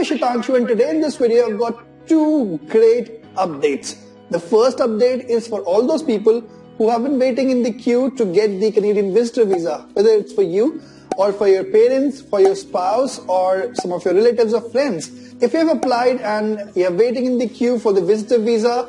is Shitanshu and today in this video I've got two great updates. The first update is for all those people who have been waiting in the queue to get the Canadian visitor visa, whether it's for you or for your parents, for your spouse or some of your relatives or friends. If you have applied and you're waiting in the queue for the visitor visa,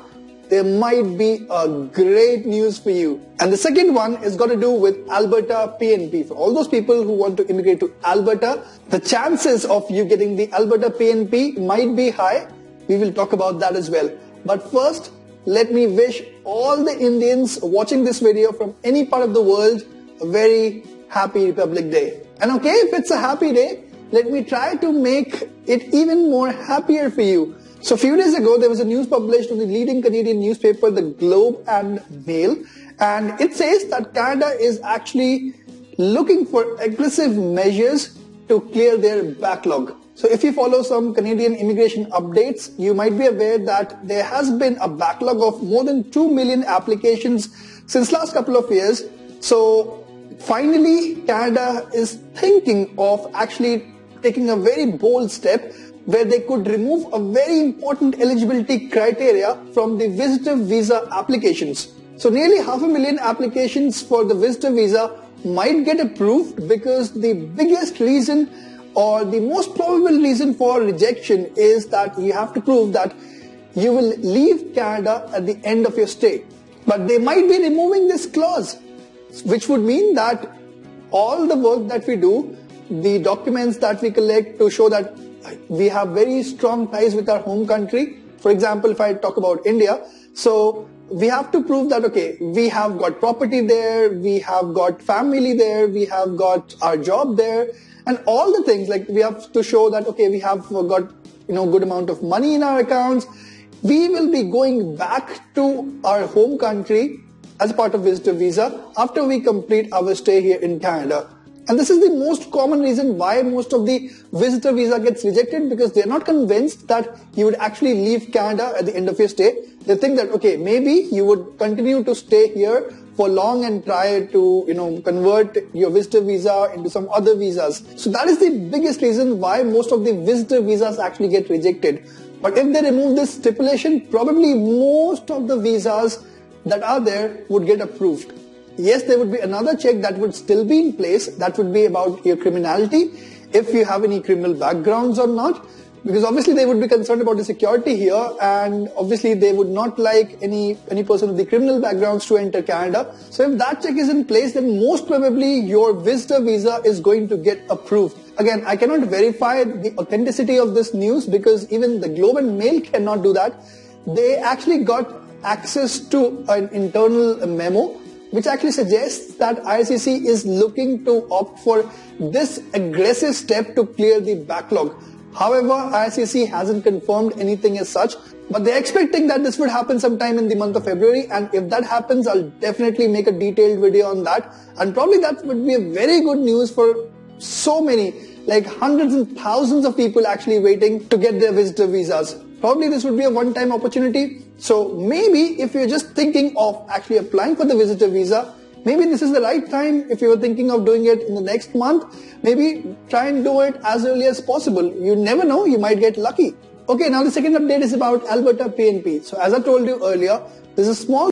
there might be a great news for you. And the second one is got to do with Alberta PNP. For all those people who want to immigrate to Alberta, the chances of you getting the Alberta PNP might be high. We will talk about that as well. But first, let me wish all the Indians watching this video from any part of the world a very happy Republic Day. And okay, if it's a happy day, let me try to make it even more happier for you. So a few days ago, there was a news published in the leading Canadian newspaper, The Globe and Mail, and it says that Canada is actually looking for aggressive measures to clear their backlog. So if you follow some Canadian immigration updates, you might be aware that there has been a backlog of more than 2 million applications since last couple of years. So finally, Canada is thinking of actually taking a very bold step where they could remove a very important eligibility criteria from the visitor visa applications. So nearly half a million applications for the visitor visa might get approved because the biggest reason or the most probable reason for rejection is that you have to prove that you will leave Canada at the end of your stay. But they might be removing this clause, which would mean that all the work that we do, the documents that we collect to show that we have very strong ties with our home country. For example, if I talk about India, so we have to prove that, okay, we have got property there, we have got family there, we have got our job there, and all the things like we have to show that, okay, we have got, you know, good amount of money in our accounts. We will be going back to our home country as part of visitor visa after we complete our stay here in Canada. And this is the most common reason why most of the visitor visa gets rejected because they're not convinced that you would actually leave Canada at the end of your stay. They think that, okay, maybe you would continue to stay here for long and try to, you know, convert your visitor visa into some other visas. So that is the biggest reason why most of the visitor visas actually get rejected. But if they remove this stipulation, probably most of the visas that are there would get approved. Yes, there would be another check that would still be in place. That would be about your criminality, if you have any criminal backgrounds or not. Because obviously they would be concerned about the security here and obviously they would not like any, any person with the criminal backgrounds to enter Canada. So if that check is in place, then most probably your visitor visa is going to get approved. Again, I cannot verify the authenticity of this news because even the Globe and Mail cannot do that. They actually got access to an internal memo which actually suggests that IRCC is looking to opt for this aggressive step to clear the backlog. However, IRCC hasn't confirmed anything as such, but they're expecting that this would happen sometime in the month of February. And if that happens, I'll definitely make a detailed video on that. And probably that would be a very good news for so many, like hundreds and thousands of people actually waiting to get their visitor visas. Probably this would be a one-time opportunity. So maybe if you're just thinking of actually applying for the visitor visa, maybe this is the right time if you were thinking of doing it in the next month. Maybe try and do it as early as possible. You never know, you might get lucky. Okay, now the second update is about Alberta PNP. So as I told you earlier, there's a small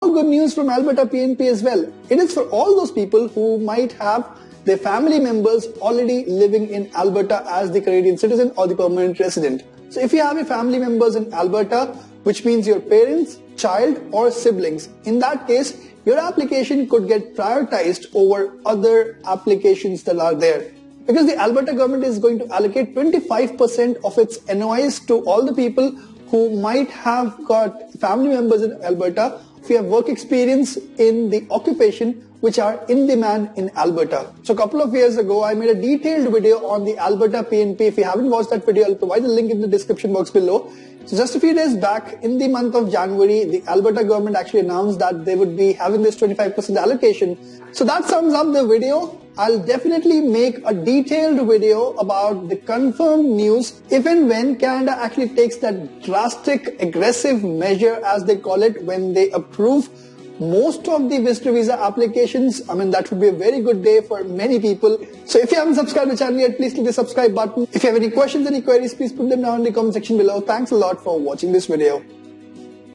good news from Alberta PNP as well. It is for all those people who might have their family members already living in Alberta as the Canadian citizen or the permanent resident. So if you have your family members in Alberta, which means your parents, child or siblings, in that case, your application could get prioritized over other applications that are there. Because the Alberta government is going to allocate 25% of its NOIs to all the people who might have got family members in Alberta if you have work experience in the occupation which are in demand in Alberta. So a couple of years ago, I made a detailed video on the Alberta PNP. If you haven't watched that video, I'll provide the link in the description box below. So just a few days back, in the month of January, the Alberta government actually announced that they would be having this 25% allocation. So that sums up the video. I'll definitely make a detailed video about the confirmed news if and when Canada actually takes that drastic aggressive measure as they call it when they approve most of the visitor visa applications. I mean, that would be a very good day for many people. So if you haven't subscribed to the channel yet, please click the subscribe button. If you have any questions, any queries, please put them down in the comment section below. Thanks a lot for watching this video.